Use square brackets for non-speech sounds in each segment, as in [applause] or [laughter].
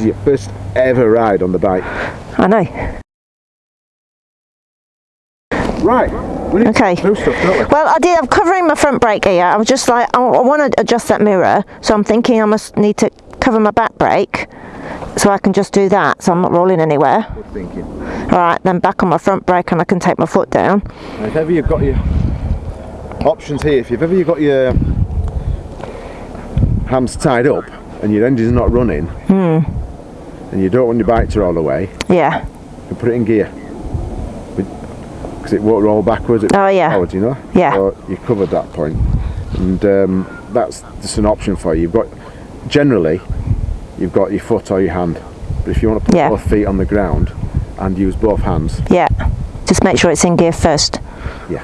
is your first ever ride on the bike. I know. Right. We need Okay. stuff. Well, I did. I'm covering my front brake here. I was just like, I, I want to adjust that mirror, so I'm thinking I must need to cover my back brake, so I can just do that, so I'm not rolling anywhere. Good thinking. All right, then back on my front brake, and I can take my foot down. If ever you've got your options here, if you've ever you've got your hams tied up and your engine's not running, Hmm. And you don't want your bike to roll away, Yeah. you put it in gear. Because it won't roll backwards, it Oh, yeah. forwards, you know? Yeah. So you covered that point. And um, that's just an option for you. You've got, generally, you've got your foot or your hand. But if you want to put Yeah. both feet on the ground and use both hands, Yeah. Just make sure it's in gear first. Yeah.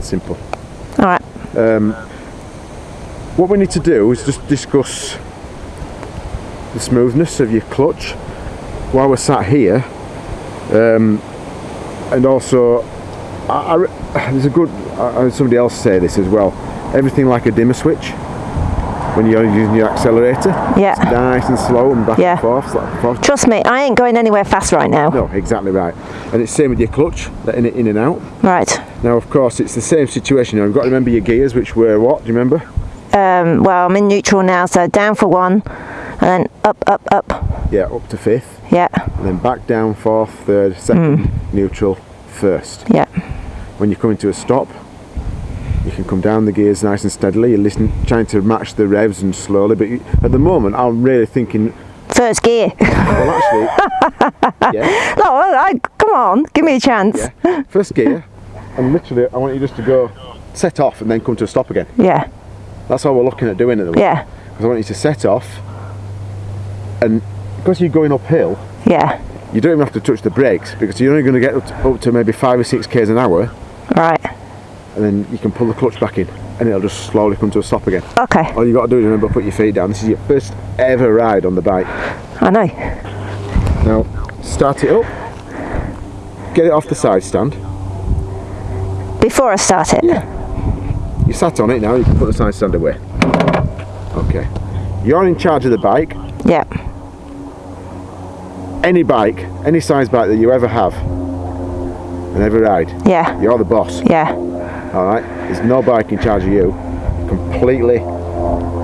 simple. All right. What we need to do is just discuss the smoothness of your clutch while we're sat here, um, and also I, I there's a good. I I somebody else say this as well. Everything like a dimmer switch when you're using your accelerator. Yeah. Nice and slow and back Yeah. and forth. Back and forth. Trust me, I ain't going anywhere fast right now. No, exactly right. And it's same with your clutch, letting it in and out. Right. Now, of course, it's the same situation. You've got to remember your gears, which were what? Do you remember? Um, well, I'm in neutral now, so down for one, and then up, up, up. Yeah, up to fifth. Yeah. and then back down fourth, third, second, Hmm. neutral, first. Yeah. When you come into a stop, you can come down the gears nice and steadily. You're listening, trying to match the revs and slowly. But you, at the moment, I'm really thinking, First gear. [laughs] well, actually, [laughs] yeah, no, I, I- come on, give me a chance. yeah, first gear, and literally, I want you just to go set off and then come to a stop again. Yeah. That's all we're looking at doing at the moment. Yeah. Because I want you to set off, and because you're going uphill, Yeah. you don't even have to touch the brakes because you're only going to get up to, up to maybe five or six k's an hour. Right. and then you can pull the clutch back in and it'll just slowly come to a stop again. Okay. All you got to do is remember put your feet down. This is your first ever ride on the bike. I know. Now start it up, get it off the side stand. Before I start it. Yeah. You sat on it now, you can put the side stand away. Okay. You're in charge of the bike. Yeah. Any bike, any size bike that you ever have and ever ride, Yeah. you're the boss. Yeah. Alright? There's no bike in charge of you. Completely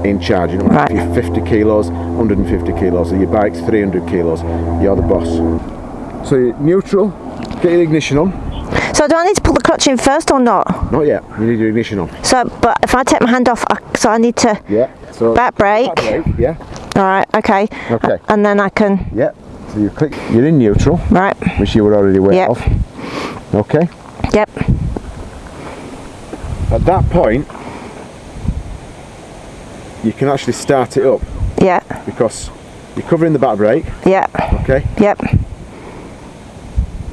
in charge. You know, Right. if you're 50 kilos, 150 kilos, or your bike's 300 kilos, you're the boss. So you're neutral, get your ignition on. So do I need to put the clutch in first or not? Not yet, you need your ignition on. So, but if I take my hand off, I, so I need to Yeah. So back brake. back brake, yeah. All right. Okay. Okay. And then I can. Yeah. So you click, you're in neutral, Right. which you were already aware Yep. of. Okay. Yep. At that point, you can actually start it up Yeah. because you're covering the back brake. Yeah. Okay. Yep.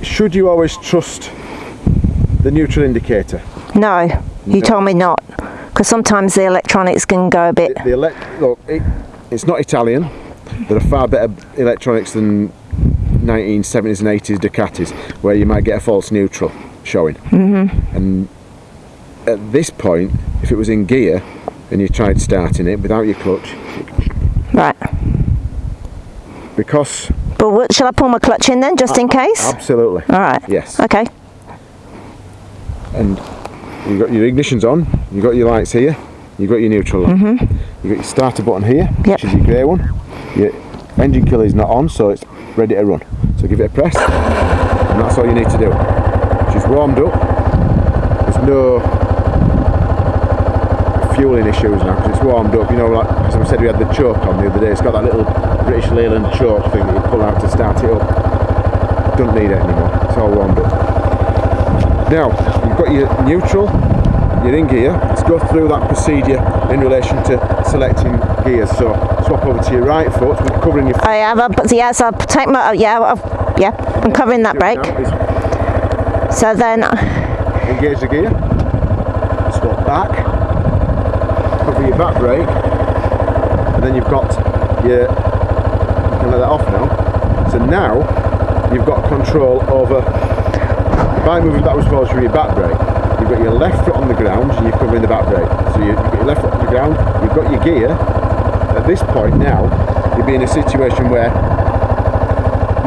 Should you always trust the neutral indicator? No. You No. told me not. Because sometimes the electronics can go a bit. The elect look, it, it's not Italian. There are far better electronics than 1970s and 80s Ducatis, where you might get a false neutral showing. Mm-hmm. And at this point, if it was in gear and you tried starting it without your clutch, Right. because But what, shall I pull my clutch in then, just in case? absolutely All right. yes, Okay. and you've got your ignitions on, You've got your lights here, you got your neutral on, mm-hmm. you got your starter button here. Yep. which is your grey one. Your engine killer is not on, so it's ready to run. So give it a press, and that's all you need to do. She's warmed up. There's no fueling issues now because it's warmed up. You know, like as I said, we had the choke on the other day. It's got that little British Leyland choke thing that you pull out to start it up. Don't need it anymore. It's all warmed up. Now, you've got your neutral, you're in gear. Let's go through that procedure in relation to selecting gears. So, swap over to your right foot, we're covering your oh, I have. A, yes, I'll take my. Oh, yeah. I've, yeah. I'm covering that brake. So then. engage the gear, swap back, cover your back brake, and then you've got your, you can let that off now. So now, you've got control over, by moving backwards forwards through your back brake, got your left foot on the ground and you're covering the back brake. So you- you've got your left foot on the ground, you've got your gear. At this point now, you'll be in a situation where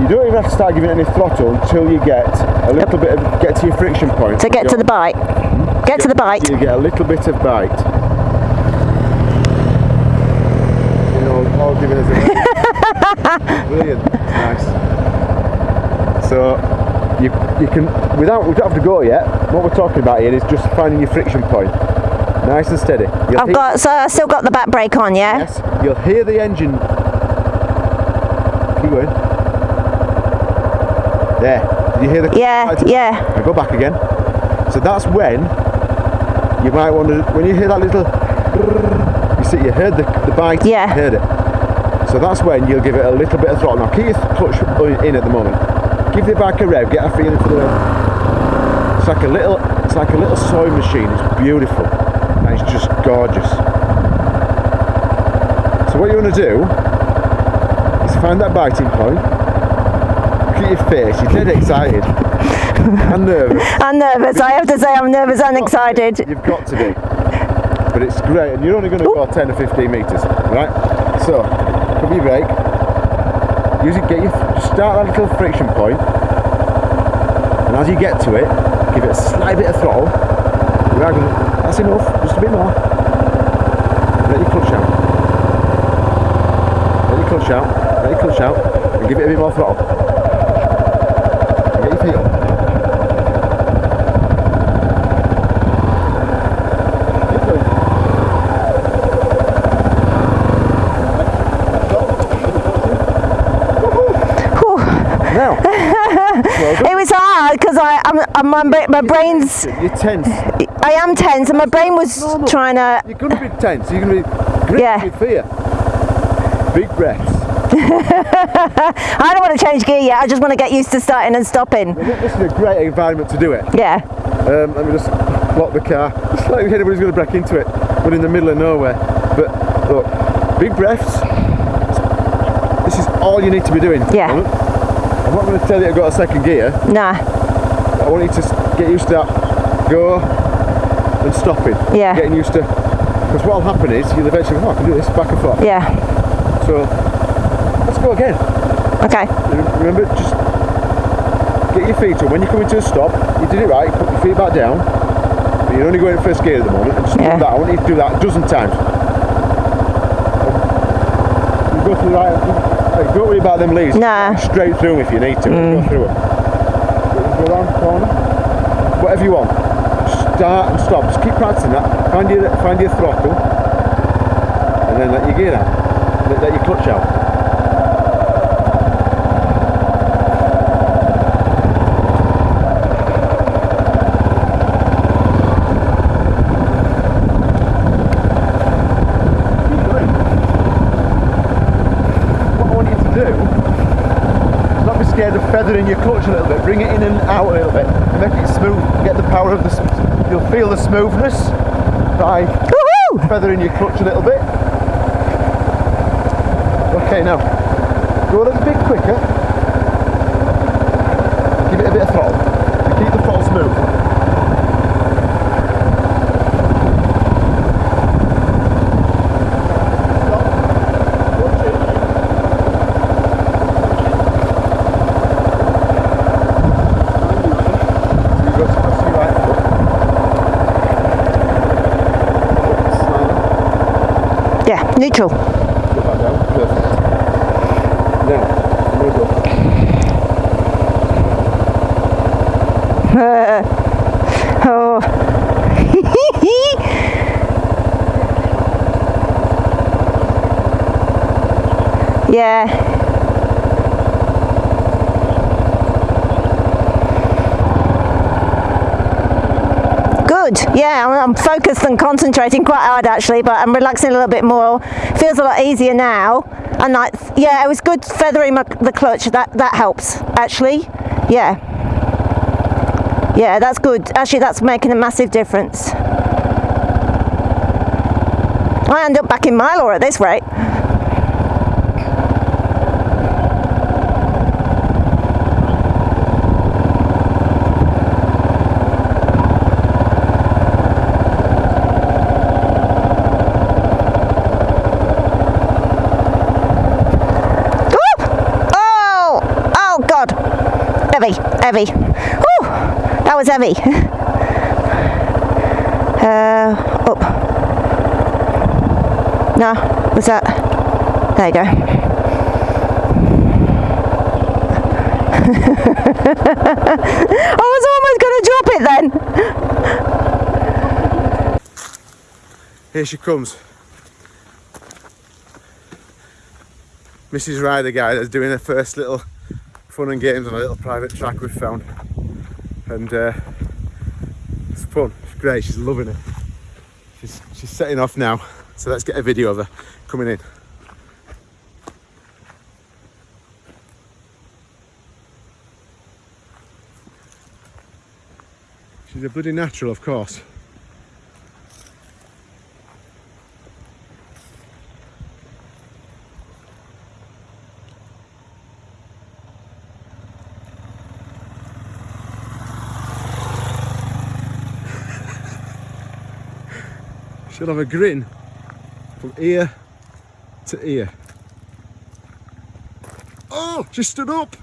You don't even have to start giving any throttle until you get a little bit of get to your friction point. To get to the bite. Hmm? Get to the bite. You get a little bit of bite. You know, all giving us a [laughs] brilliant, nice. So you you can without we don't have to go yet. What we're talking about here is just finding your friction point, nice and steady. You'll I've got, so I still got the back brake on, yeah? Yes, you'll hear the engine. Keep going. There. Did you hear the? Yeah, yeah. Now go back again. So that's when you might want to. When you hear that little. You see, you heard the, the bite. Yeah. You heard it. So that's when you'll give it a little bit of throttle. Now keep your clutch in at the moment. Give the bike a rev. Get a feeling for the rev. It's like a little. It's like a little sewing machine. It's beautiful. And it's just gorgeous. So what you want to do is find that biting point. Look at your face. You're dead excited and nervous. [laughs] I'm nervous. I have to say I'm nervous and excited. You've got to be. But it's great, and you're only going to go 10 or 15 metres, right? So, cover your brake. Use it, get your, start that little friction point, and as you get to it, give it a slight bit of throttle. You are gonna, that's enough, just a bit more. Let your clutch out. Let your clutch out, let your clutch out, and give it a bit more throttle. Get your feet up. Keep going. Whew. Now, well [laughs] done. It was hard because I, I'm, I'm, my, bra- my brain's, You're tense. I am tense and my brain was trying to, You're to be tense. You're to be gripped Yeah. with fear. Big breaths. [laughs] I don't want to change gear yet. I just want to get used to starting and stopping. This is a great environment to do it. Yeah. Um, let me just lock the car. It's like anybody's going to break into it. We're in the middle of nowhere. But look, big breaths. This is all you need to be doing. Yeah. I'm not going to tell you I've got a second gear. Nah. I want you to get used to that. Go and stopping. Yeah. Getting used to. Because what will happen is you'll eventually, oh, I can do this back and forth. Yeah. So let's go again. Okay. Remember, just get your feet up. When you come into a stop, you did it right. Put your feet back down. But you're only going in first gear at the moment. And just Yeah. do that. I want you to do that a dozen times. Um, you go to the right. Hey, don't worry about them leaves. Nah. Straight through 'em if you need to. Go mm. through them. Go around the corner. Whatever you want. Start and stop. Just keep practicing that. Find your find your throttle, and then let your gear out. Let, let your clutch out. Keep going. What I want you to do not be scared of your clutch a little bit. Bring it in and out a little bit. And make it smooth. Get the power of the. You'll feel the smoothness by feathering your clutch a little bit. Okay, now go a little bit quicker. Give it a bit of throttle. And keep the throttle smooth. You've got to press your right foot. Slide. [laughs] Yeah. Neutral. Go back down. Perfect. Now, I'm going to go. Oh. yeah. Good. Yeah, I'm, focused and concentrating quite hard actually, but I'm relaxing a little bit more. Feels a lot easier now. And like, yeah, it was good feathering my, the clutch. That that helps actually. Yeah. Yeah, that's good. Actually, that's making a massive difference. I end up back in my law at this rate. Woo! Oh! Oh Heavy. Whew, that was heavy. [laughs] Uh, up. No, was that? There you go. [laughs] I was almost going to drop it then. Here she comes. Mrs. Ryder guy that's doing her first little fun and games on a little private track we've found. And uh, it's fun, it's great, she's loving it. She's, she's setting off now, so let's get a video of her coming in. She's a bloody natural, of course. She'll have a grin from ear to ear. Oh, she stood up.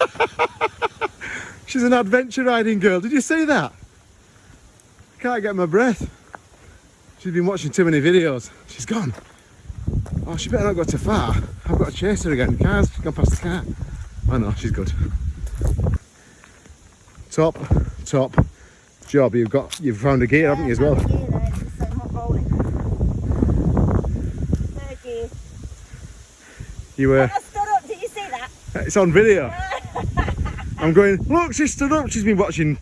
[laughs] She's an adventure riding girl. Did you see that? I can't get my breath. She's been watching too many videos. She's gone. Oh, she better not go too far. I've got to chase her again. Cars, she's gone past the car. Oh no, she's good. Top, top job. You've got, you've found a gear, haven't you, as well? You were. I stood up, did you see that? It's on video. [laughs] I'm going. Look, she stood up. She's been watching,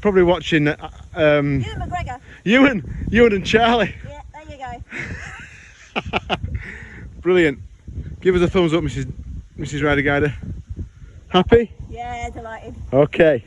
probably watching uh, um, Ewan McGregor. Ewan, Ewan and Charlie. Yeah, there you go. [laughs] Brilliant. Give us a thumbs up, Mrs. Mrs. Rider Guider. Happy? Yeah, delighted. Okay.